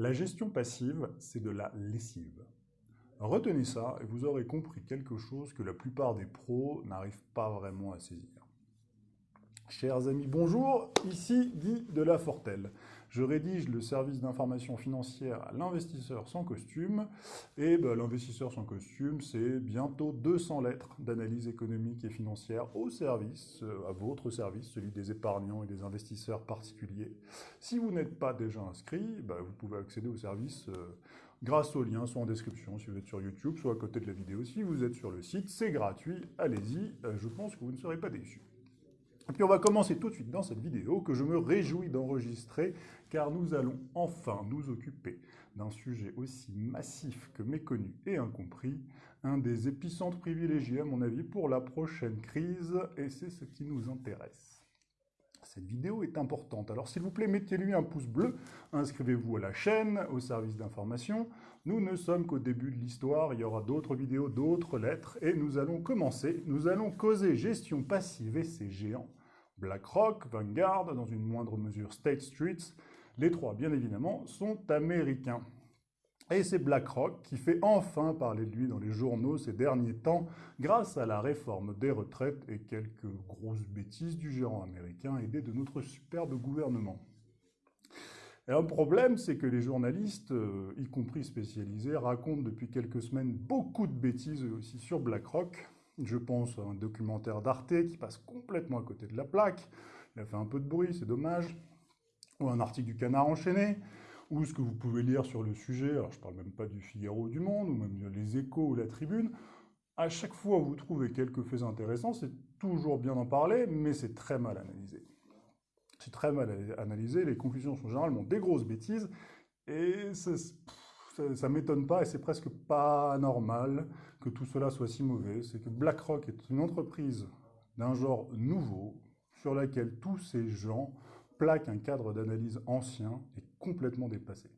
La gestion passive, c'est de la lessive. Retenez ça et vous aurez compris quelque chose que la plupart des pros n'arrivent pas vraiment à saisir. Chers amis, bonjour, ici Guy de La Fortelle. Je rédige le service d'information financière à l'investisseur sans costume. Et ben, l'investisseur sans costume, c'est bientôt 200 lettres d'analyse économique et financière au service, euh, à votre service, celui des épargnants et des investisseurs particuliers. Si vous n'êtes pas déjà inscrit, ben, vous pouvez accéder au service euh, grâce au lien, soit en description si vous êtes sur YouTube, soit à côté de la vidéo si vous êtes sur le site. C'est gratuit, allez-y, euh, je pense que vous ne serez pas déçus. Et puis on va commencer tout de suite dans cette vidéo que je me réjouis d'enregistrer car nous allons enfin nous occuper d'un sujet aussi massif que méconnu et incompris, un des épicentres privilégiés à mon avis pour la prochaine crise et c'est ce qui nous intéresse. Cette vidéo est importante, alors s'il vous plaît mettez-lui un pouce bleu, inscrivez-vous à la chaîne, au service d'information. Nous ne sommes qu'au début de l'histoire, il y aura d'autres vidéos, d'autres lettres et nous allons commencer. Nous allons causer gestion passive et ses géants BlackRock, Vanguard, dans une moindre mesure State Street, les trois, bien évidemment, sont américains. Et c'est BlackRock qui fait enfin parler de lui dans les journaux ces derniers temps grâce à la réforme des retraites et quelques grosses bêtises du gérant américain aidé de notre superbe gouvernement. Et un problème, c'est que les journalistes, euh, y compris spécialisés, racontent depuis quelques semaines beaucoup de bêtises aussi sur BlackRock, je pense à un documentaire d'Arte qui passe complètement à côté de la plaque. Il a fait un peu de bruit, c'est dommage. Ou un article du Canard enchaîné. Ou ce que vous pouvez lire sur le sujet. Alors, je parle même pas du Figaro du Monde, ou même les Échos ou la Tribune. À chaque fois vous trouvez quelques faits intéressants, c'est toujours bien d'en parler, mais c'est très mal analysé. C'est très mal analysé, les conclusions sont généralement des grosses bêtises, et ça ne m'étonne pas et c'est presque pas normal que tout cela soit si mauvais. C'est que BlackRock est une entreprise d'un genre nouveau sur laquelle tous ces gens plaquent un cadre d'analyse ancien et complètement dépassé.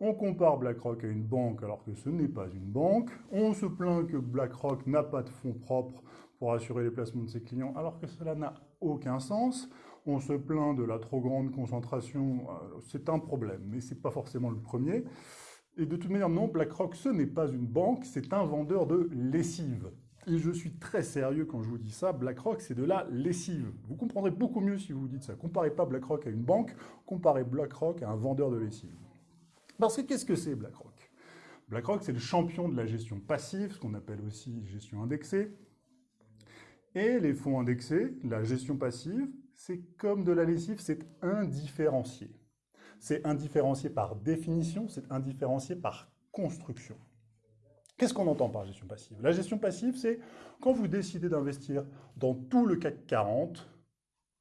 On compare BlackRock à une banque alors que ce n'est pas une banque. On se plaint que BlackRock n'a pas de fonds propres pour assurer les placements de ses clients alors que cela n'a aucun sens. On se plaint de la trop grande concentration. C'est un problème, mais ce n'est pas forcément le premier. Et de toute manière, non, BlackRock, ce n'est pas une banque, c'est un vendeur de lessive. Et je suis très sérieux quand je vous dis ça, BlackRock, c'est de la lessive. Vous comprendrez beaucoup mieux si vous vous dites ça. Comparez pas BlackRock à une banque, comparez BlackRock à un vendeur de lessive. Parce que qu'est-ce que c'est BlackRock? BlackRock, c'est le champion de la gestion passive, ce qu'on appelle aussi gestion indexée. Et les fonds indexés, la gestion passive, c'est comme de la lessive, c'est indifférencié. C'est indifférencié par définition, c'est indifférencié par construction. Qu'est-ce qu'on entend par gestion passive? La gestion passive, c'est quand vous décidez d'investir dans tout le CAC 40,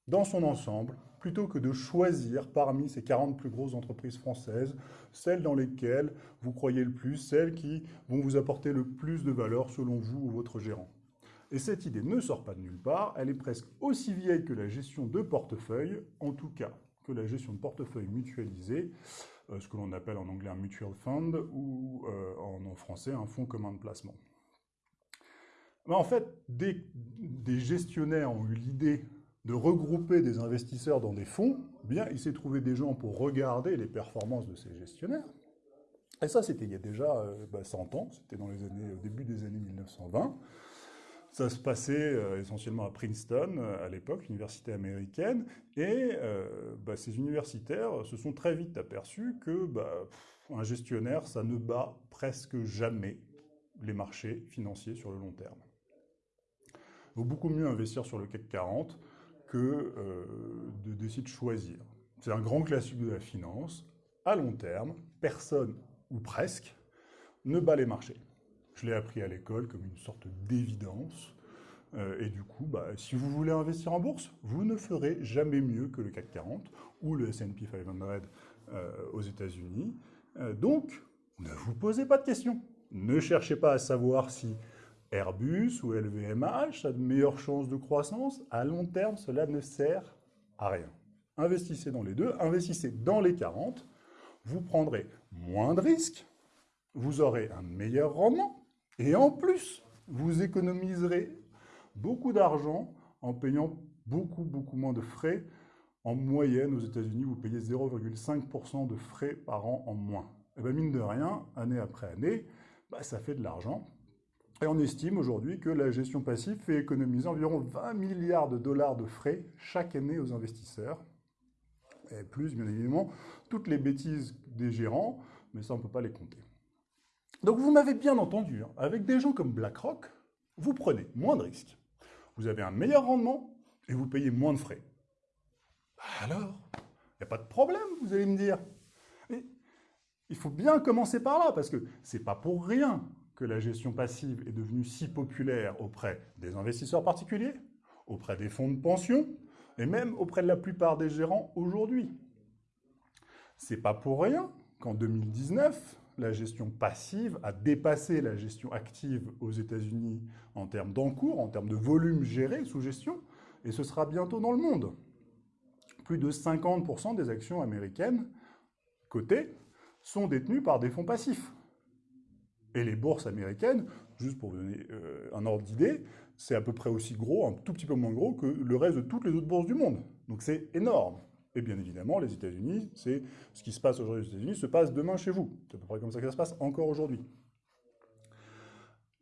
dans son ensemble, plutôt que de choisir parmi ces 40 plus grosses entreprises françaises, celles dans lesquelles vous croyez le plus, celles qui vont vous apporter le plus de valeur selon vous ou votre gérant. Et cette idée ne sort pas de nulle part, elle est presque aussi vieille que la gestion de portefeuille, en tout cas que la gestion de portefeuille mutualisé, euh, ce que l'on appelle en anglais un mutual fund ou euh, en, français un fonds commun de placement. Mais en fait, des, des gestionnaires ont eu l'idée de regrouper des investisseurs dans des fonds, eh bien, il s'est trouvé des gens pour regarder les performances de ces gestionnaires. Et ça, c'était il y a déjà 100 euh, bah, ans, c'était dans les années, au début des années 1920. Ça se passait euh, essentiellement à Princeton, euh, à l'époque, l'université américaine, et euh, bah, ces universitaires se sont très vite aperçus que bah, un gestionnaire, ça ne bat presque jamais les marchés financiers sur le long terme. Il vaut beaucoup mieux investir sur le CAC 40 que de décider de choisir. C'est un grand classique de la finance. À long terme, personne, ou presque, ne bat les marchés. Je l'ai appris à l'école comme une sorte d'évidence. Euh, et du coup, bah, si vous voulez investir en bourse, vous ne ferez jamais mieux que le CAC 40 ou le S&P 500 euh, aux États-Unis. Euh, donc, ne vous posez pas de questions. Ne cherchez pas à savoir si Airbus ou LVMH a de meilleures chances de croissance. À long terme, cela ne sert à rien. Investissez dans les deux, investissez dans les 40, vous prendrez moins de risques, vous aurez un meilleur rendement, et en plus, vous économiserez beaucoup d'argent en payant beaucoup, beaucoup moins de frais En moyenne, aux États-Unis, vous payez 0,5% de frais par an en moins. Et bien, mine de rien, année après année, bah, ça fait de l'argent. Et on estime aujourd'hui que la gestion passive fait économiser environ 20 milliards de dollars de frais chaque année aux investisseurs. Et plus, bien évidemment, toutes les bêtises des gérants, mais ça, on ne peut pas les compter. Donc vous m'avez bien entendu, hein. avec des gens comme BlackRock, vous prenez moins de risques, vous avez un meilleur rendement et vous payez moins de frais. Alors, il n'y a pas de problème, vous allez me dire. Mais il faut bien commencer par là, parce que ce n'est pas pour rien que la gestion passive est devenue si populaire auprès des investisseurs particuliers, auprès des fonds de pension, et même auprès de la plupart des gérants aujourd'hui. C'est pas pour rien qu'en 2019, la gestion passive a dépassé la gestion active aux États-Unis en termes d'encours, en termes de volume géré sous gestion, et ce sera bientôt dans le monde. Plus de 50% des actions américaines cotées sont détenues par des fonds passifs. Et les bourses américaines, juste pour vous donner euh, un ordre d'idée, c'est à peu près aussi gros, un tout petit peu moins gros que le reste de toutes les autres bourses du monde. Donc c'est énorme. Et bien évidemment, les États-Unis, c'est ce qui se passe aujourd'hui aux États-Unis se passe demain chez vous. C'est à peu près comme ça que ça se passe encore aujourd'hui.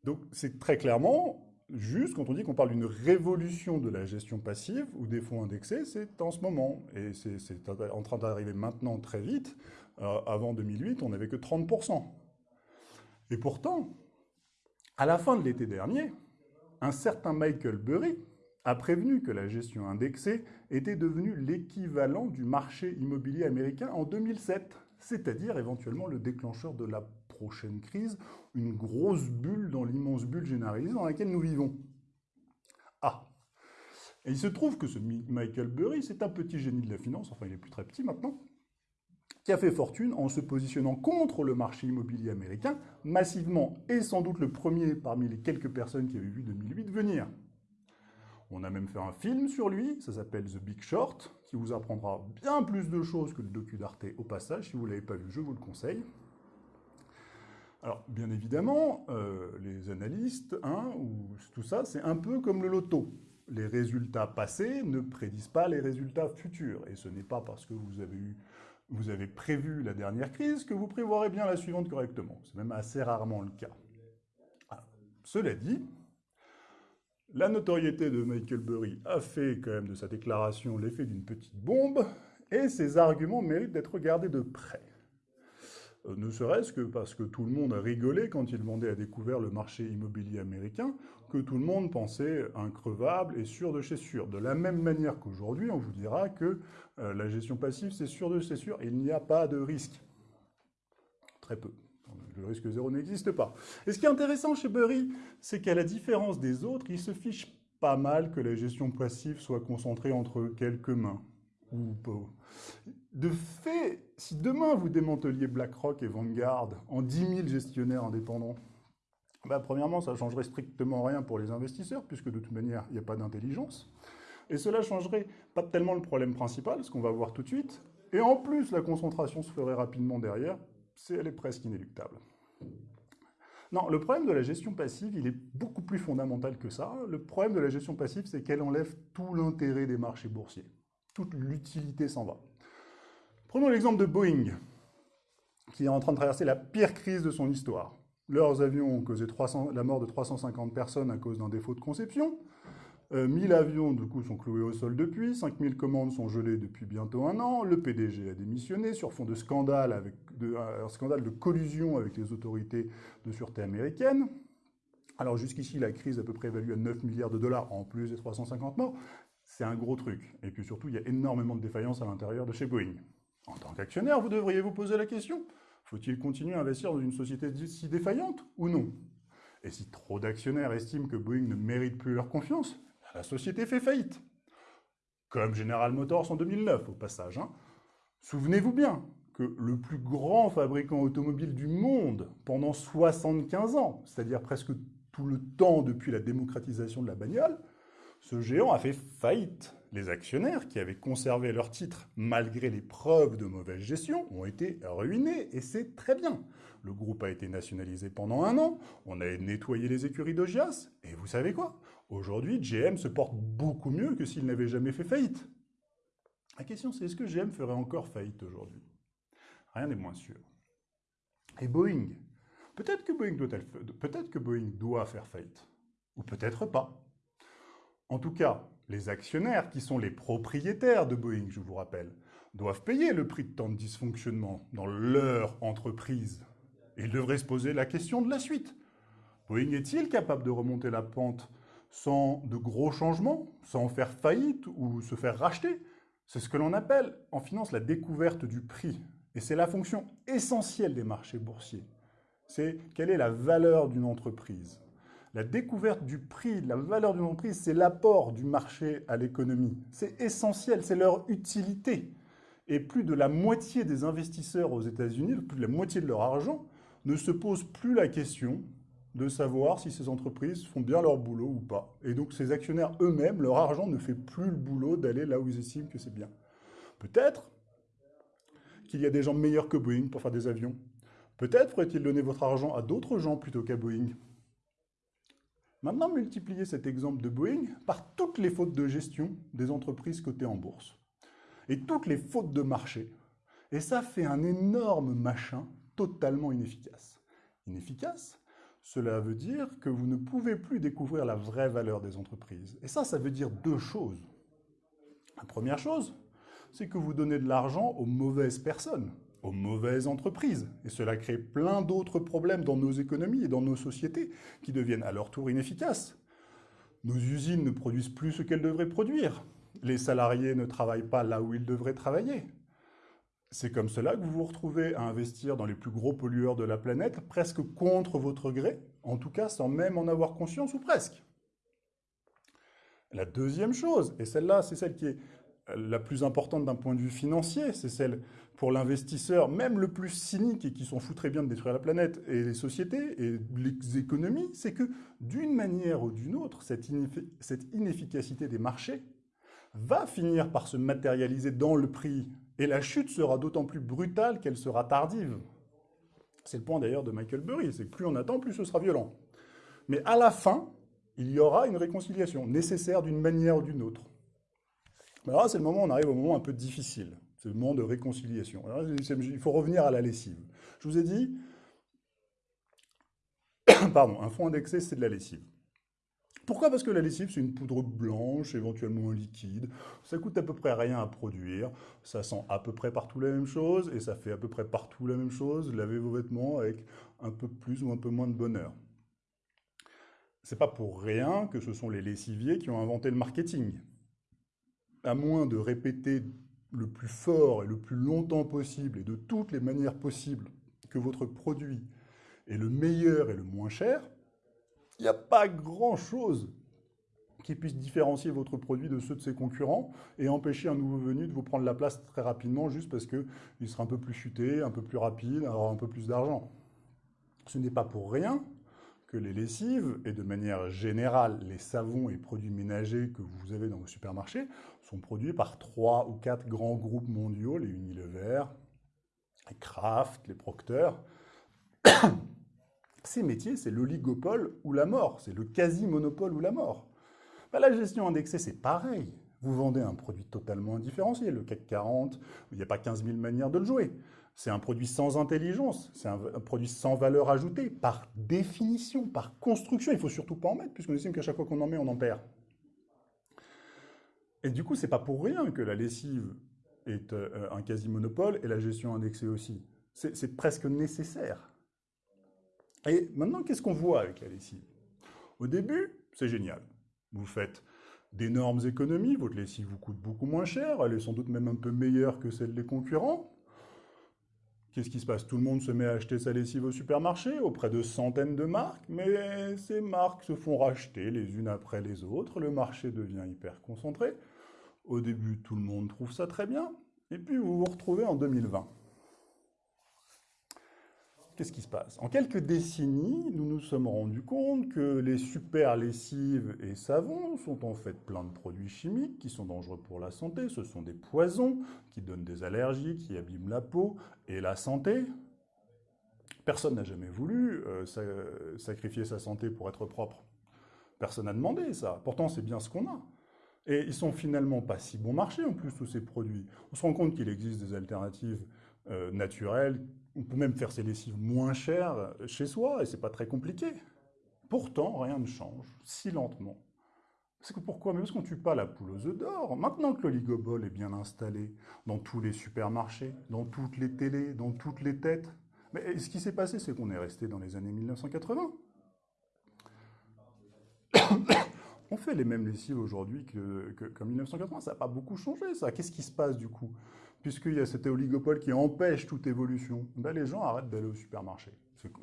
Donc c'est très clairement juste quand on dit qu'on parle d'une révolution de la gestion passive ou des fonds indexés, c'est en ce moment. Et c'est en train d'arriver maintenant très vite. Euh, avant 2008, on n'avait que 30%. Et pourtant, à la fin de l'été dernier, un certain Michael Burry a prévenu que la gestion indexée était devenue l'équivalent du marché immobilier américain en 2007, c'est-à-dire éventuellement le déclencheur de la prochaine crise, une grosse bulle dans l'immense bulle généralisée dans laquelle nous vivons. Ah Et il se trouve que ce Michael Burry, c'est un petit génie de la finance, enfin il est plus très petit maintenant, qui a fait fortune en se positionnant contre le marché immobilier américain, massivement, et sans doute le premier parmi les quelques personnes qui avaient vu 2008 venir. On a même fait un film sur lui, ça s'appelle The Big Short, qui vous apprendra bien plus de choses que le docu d'Arte au passage. Si vous ne l'avez pas vu, je vous le conseille. Alors, bien évidemment, euh, les analystes, hein, ou tout ça, c'est un peu comme le loto. Les résultats passés ne prédisent pas les résultats futurs. Et ce n'est pas parce que vous avez prévu la dernière crise, que vous prévoirez bien la suivante correctement. C'est même assez rarement le cas. Cela dit, la notoriété de Michael Burry a fait quand même de sa déclaration l'effet d'une petite bombe, et ses arguments méritent d'être regardés de près. Euh, ne serait-ce que parce que tout le monde a rigolé quand il vendait à découvert le marché immobilier américain, que tout le monde pensait increvable et sûr de chez sûr. De la même manière qu'aujourd'hui, on vous dira que euh, la gestion passive, c'est sûr de chez sûr, il n'y a pas de risque. Très peu. Le risque zéro n'existe pas. Et ce qui est intéressant chez Burry, c'est qu'à la différence des autres, il se fiche pas mal que la gestion passive soit concentrée entre quelques mains. De fait, si demain vous démanteliez BlackRock et Vanguard en 10 000 gestionnaires indépendants, bah, premièrement, ça ne changerait strictement rien pour les investisseurs, puisque de toute manière, il n'y a pas d'intelligence. Et cela changerait pas tellement le problème principal, ce qu'on va voir tout de suite. Et en plus, la concentration se ferait rapidement derrière. C'est, elle est presque inéluctable. Non, le problème de la gestion passive, il est beaucoup plus fondamental que ça. Le problème de la gestion passive, c'est qu'elle enlève tout l'intérêt des marchés boursiers. Toute l'utilité s'en va. Prenons l'exemple de Boeing, qui est en train de traverser la pire crise de son histoire. Leurs avions ont causé la mort de 350 personnes à cause d'un défaut de conception. 1000 euh, avions, du coup, sont cloués au sol depuis. 5000 commandes sont gelées depuis bientôt un an. Le PDG a démissionné sur fond de scandale, avec un scandale de collusion avec les autorités de sûreté américaines. Alors jusqu'ici, la crise à peu près évaluée à 9 milliards de dollars, en plus des 350 morts. C'est un gros truc. Et puis surtout, il y a énormément de défaillances à l'intérieur de chez Boeing. En tant qu'actionnaire, vous devriez vous poser la question, faut-il continuer à investir dans une société si défaillante ou non? Et si trop d'actionnaires estiment que Boeing ne mérite plus leur confiance, la société fait faillite. Comme General Motors en 2009, au passage. Hein. Souvenez-vous bien que le plus grand fabricant automobile du monde, pendant 75 ans, c'est-à-dire presque tout le temps depuis la démocratisation de la bagnole, ce géant a fait faillite. Les actionnaires qui avaient conservé leurs titres malgré les preuves de mauvaise gestion ont été ruinés et c'est très bien. Le groupe a été nationalisé pendant un an, on a nettoyé les écuries d'Ogias et vous savez quoi? Aujourd'hui, GM se porte beaucoup mieux que s'il n'avait jamais fait faillite. La question c'est est-ce que GM ferait encore faillite aujourd'hui? Rien n'est moins sûr. Et Boeing? Peut-être que, Boeing doit peut que Boeing doit faire faillite, ou peut-être pas. En tout cas, les actionnaires, qui sont les propriétaires de Boeing, je vous rappelle, doivent payer le prix de tant de dysfonctionnement dans leur entreprise. Ils devraient se poser la question de la suite. Boeing est-il capable de remonter la pente sans de gros changements, sans faire faillite ou se faire racheter? C'est ce que l'on appelle en finance la découverte du prix. Et c'est la fonction essentielle des marchés boursiers. C'est quelle est la valeur d'une entreprise? La découverte du prix, de la valeur d'une entreprise, c'est l'apport du marché à l'économie. C'est essentiel, c'est leur utilité. Et plus de la moitié des investisseurs aux États-Unis, plus de la moitié de leur argent, ne se pose plus la question de savoir si ces entreprises font bien leur boulot ou pas. Et donc ces actionnaires eux-mêmes, leur argent ne fait plus le boulot d'aller là où ils estiment que c'est bien. Peut-être qu'il y a des gens meilleurs que Boeing pour faire des avions. Peut-être faudrait-il donner votre argent à d'autres gens plutôt qu'à Boeing. Maintenant, multipliez cet exemple de Boeing par toutes les fautes de gestion des entreprises cotées en bourse. Et toutes les fautes de marché. Et ça fait un énorme machin totalement inefficace. Inefficace cela veut dire que vous ne pouvez plus découvrir la vraie valeur des entreprises. Et ça, ça veut dire deux choses. La première chose, c'est que vous donnez de l'argent aux mauvaises personnes, aux mauvaises entreprises. Et cela crée plein d'autres problèmes dans nos économies et dans nos sociétés qui deviennent à leur tour inefficaces. Nos usines ne produisent plus ce qu'elles devraient produire. Les salariés ne travaillent pas là où ils devraient travailler. C'est comme cela que vous vous retrouvez à investir dans les plus gros pollueurs de la planète, presque contre votre gré, en tout cas sans même en avoir conscience ou presque. La deuxième chose, et celle-là, c'est celle qui est la plus importante d'un point de vue financier, c'est celle pour l'investisseur, même le plus cynique et qui s'en fout très bien de détruire la planète et les sociétés et les économies, c'est que d'une manière ou d'une autre, cette, inefficacité des marchés va finir par se matérialiser dans le prix et la chute sera d'autant plus brutale qu'elle sera tardive. C'est le point d'ailleurs de Michael Burry, c'est que plus on attend, plus ce sera violent. Mais à la fin, il y aura une réconciliation, nécessaire d'une manière ou d'une autre. Alors là, c'est le moment, on arrive au moment un peu difficile. C'est le moment de réconciliation. il faut revenir à la lessive. Je vous ai dit, pardon, un fonds indexé, c'est de la lessive. Pourquoi? Parce que la lessive, c'est une poudre blanche, éventuellement liquide. Ça coûte à peu près rien à produire. Ça sent à peu près partout la même chose et ça fait à peu près partout la même chose. Lavez vos vêtements avec un peu plus ou un peu moins de bonheur. C'est pas pour rien que ce sont les lessiviers qui ont inventé le marketing. À moins de répéter le plus fort et le plus longtemps possible et de toutes les manières possibles que votre produit est le meilleur et le moins cher, il n'y a pas grand-chose qui puisse différencier votre produit de ceux de ses concurrents et empêcher un nouveau venu de vous prendre la place très rapidement juste parce qu'il sera un peu plus chuté, un peu plus rapide, aura un peu plus d'argent. Ce n'est pas pour rien les lessives, et de manière générale les savons et produits ménagers que vous avez dans vos supermarchés, sont produits par trois ou quatre grands groupes mondiaux, les Unilever, les Kraft, les Procter, ces métiers, c'est l'oligopole ou la mort, c'est le quasi-monopole ou la mort. Bah, la gestion indexée, c'est pareil. Vous vendez un produit totalement indifférencié, le CAC 40, il n'y a pas 15 000 manières de le jouer. C'est un produit sans intelligence, c'est un, produit sans valeur ajoutée, par définition, par construction. Il ne faut surtout pas en mettre, puisqu'on estime qu'à chaque fois qu'on en met, on en perd. Et du coup, c'est pas pour rien que la lessive est euh, un quasi-monopole et la gestion indexée aussi. C'est presque nécessaire. Et maintenant, qu'est-ce qu'on voit avec la lessive? Au début, c'est génial. Vous faites d'énormes économies, votre lessive vous coûte beaucoup moins cher, elle est sans doute même un peu meilleure que celle des concurrents. Qu'est-ce qui se passe? Tout le monde se met à acheter sa lessive au supermarché, auprès de centaines de marques, mais ces marques se font racheter les unes après les autres, le marché devient hyper concentré. Au début, tout le monde trouve ça très bien, et puis vous vous retrouvez en 2020 qu'est-ce qui se passe? En quelques décennies, nous nous sommes rendus compte que les super lessives et savons sont en fait plein de produits chimiques qui sont dangereux pour la santé. Ce sont des poisons qui donnent des allergies, qui abîment la peau et la santé. Personne n'a jamais voulu euh, sacrifier sa santé pour être propre. Personne n'a demandé ça. Pourtant, c'est bien ce qu'on a. Et ils sont finalement pas si bon marché en plus, tous ces produits. On se rend compte qu'il existe des alternatives euh, naturelles. On peut même faire ses lessives moins chères chez soi et c'est pas très compliqué. Pourtant, rien ne change, si lentement. C'est que pourquoi? Mais parce qu'on tue pas la poule aux œufs d'or. Maintenant que l'oligopole est bien installé dans tous les supermarchés, dans toutes les télés, dans toutes les têtes, mais ce qui s'est passé, c'est qu'on est resté dans les années 1980. On fait les mêmes lessives aujourd'hui qu'en 1980. Ça n'a pas beaucoup changé, ça. Qu'est-ce qui se passe du coup? Puisqu'il y a cet oligopole qui empêche toute évolution, ben, les gens arrêtent d'aller au supermarché.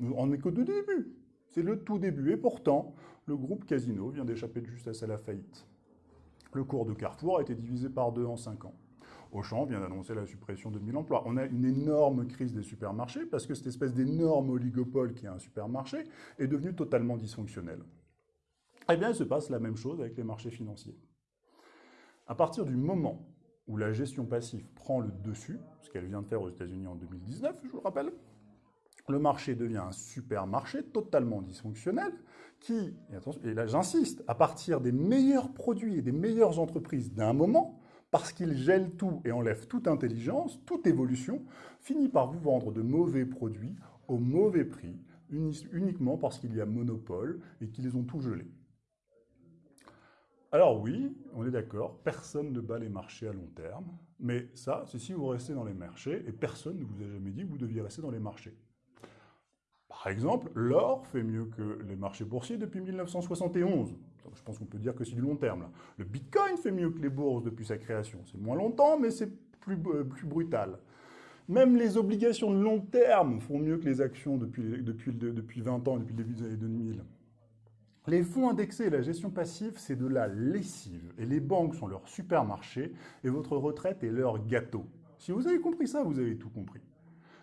On n'est qu'au début. C'est le tout début. Et pourtant, le groupe Casino vient d'échapper de justesse à la faillite. Le cours de Carrefour a été divisé par deux en cinq ans. Auchan vient d'annoncer la suppression de 1000 emplois. On a une énorme crise des supermarchés parce que cette espèce d'énorme oligopole qui est un supermarché est devenu totalement dysfonctionnel. Eh bien, il se passe la même chose avec les marchés financiers. À partir du moment où la gestion passive prend le dessus, ce qu'elle vient de faire aux États-Unis en 2019, je vous le rappelle, le marché devient un supermarché totalement dysfonctionnel qui, et, là j'insiste, à partir des meilleurs produits et des meilleures entreprises d'un moment, parce qu'il gèle tout et enlève toute intelligence, toute évolution, finit par vous vendre de mauvais produits au mauvais prix, uniquement parce qu'il y a monopole et qu'ils ont tout gelé. Alors oui, on est d'accord, personne ne bat les marchés à long terme, mais ça, c'est si vous restez dans les marchés, et personne ne vous a jamais dit que vous deviez rester dans les marchés. Par exemple, l'or fait mieux que les marchés boursiers depuis 1971. Je pense qu'on peut dire que c'est du long terme. Le Bitcoin fait mieux que les bourses depuis sa création. C'est moins longtemps, mais c'est plus, euh, brutal. Même les obligations de long terme font mieux que les actions depuis, depuis, depuis 20 ans, depuis le début des années 2000. Les fonds indexés et la gestion passive, c'est de la lessive. Et les banques sont leur supermarché et votre retraite est leur gâteau. Si vous avez compris ça, vous avez tout compris.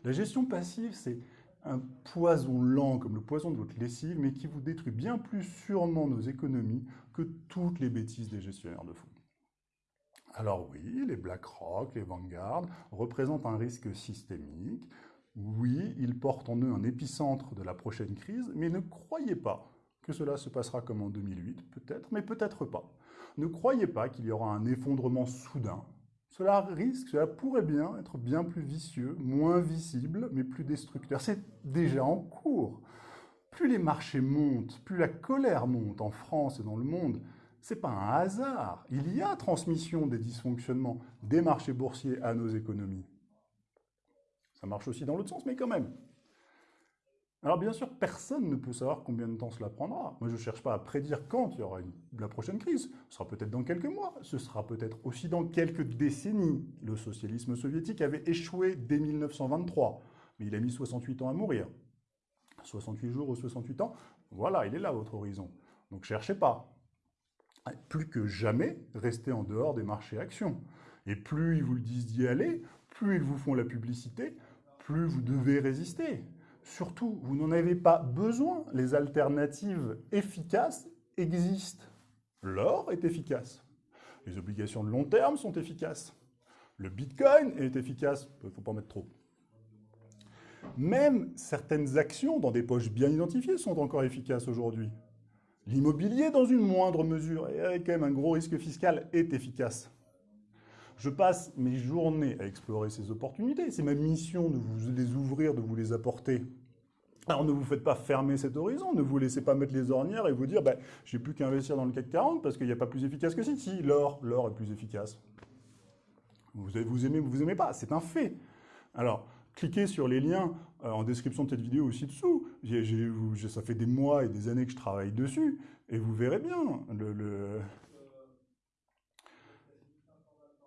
La gestion passive, c'est un poison lent comme le poison de votre lessive, mais qui vous détruit bien plus sûrement nos économies que toutes les bêtises des gestionnaires de fonds. Alors oui, les BlackRock, les Vanguard représentent un risque systémique. Oui, ils portent en eux un épicentre de la prochaine crise, mais ne croyez pas que cela se passera comme en 2008, peut-être, mais peut-être pas. Ne croyez pas qu'il y aura un effondrement soudain. Cela risque, cela pourrait bien être bien plus vicieux, moins visible, mais plus destructeur. C'est déjà en cours. Plus les marchés montent, plus la colère monte en France et dans le monde, c'est pas un hasard. Il y a transmission des dysfonctionnements des marchés boursiers à nos économies. Ça marche aussi dans l'autre sens, mais quand même. Alors bien sûr, personne ne peut savoir combien de temps cela prendra. Moi, je ne cherche pas à prédire quand il y aura la prochaine crise. Ce sera peut-être dans quelques mois, ce sera peut-être aussi dans quelques décennies. Le socialisme soviétique avait échoué dès 1923, mais il a mis 68 ans à mourir. 68 jours ou 68 ans, voilà, il est là votre horizon. Donc cherchez pas. Plus que jamais, restez en dehors des marchés actions. Et plus ils vous le disent d'y aller, plus ils vous font la publicité, plus vous devez résister. Surtout, vous n'en avez pas besoin. Les alternatives efficaces existent. L'or est efficace. Les obligations de long terme sont efficaces. Le Bitcoin est efficace. Il ne faut pas en mettre trop. Même certaines actions dans des poches bien identifiées sont encore efficaces aujourd'hui. L'immobilier, dans une moindre mesure, et avec quand même un gros risque fiscal, est efficace. Je passe mes journées à explorer ces opportunités. C'est ma mission de vous les ouvrir, de vous les apporter. Alors ne vous faites pas fermer cet horizon, ne vous laissez pas mettre les ornières et vous dire ben, j'ai plus qu'à investir dans le CAC 40 parce qu'il n'y a pas plus efficace que si. L'or, l'or est plus efficace. Vous, aimez ou vous aimez pas, c'est un fait. Alors, cliquez sur les liens euh, en description de cette vidéo aussi dessous. ça fait des mois et des années que je travaille dessus et vous verrez bien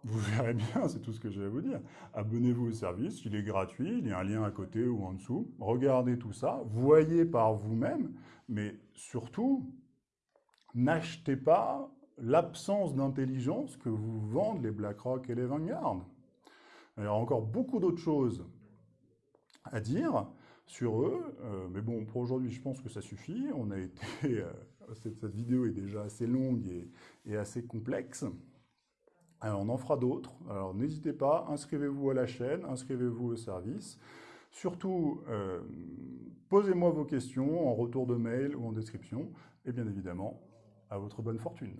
vous verrez bien, c'est tout ce que je vais vous dire. Abonnez-vous au service, il est gratuit, il y a un lien à côté ou en dessous. Regardez tout ça, voyez par vous-même, mais surtout, n'achetez pas l'absence d'intelligence que vous vendent les BlackRock et les Vanguard. Il y a encore beaucoup d'autres choses à dire sur eux, euh, mais bon, pour aujourd'hui, je pense que ça suffit. On a été, euh, cette, vidéo est déjà assez longue et assez complexe. Alors, on en fera d'autres. Alors, n'hésitez pas, inscrivez-vous à la chaîne, inscrivez-vous au service. Surtout, euh, posez-moi vos questions en retour de mail ou en description. Et bien évidemment, à votre bonne fortune.